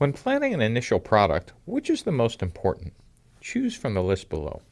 When planning an initial product, which is the most important? Choose from the list below.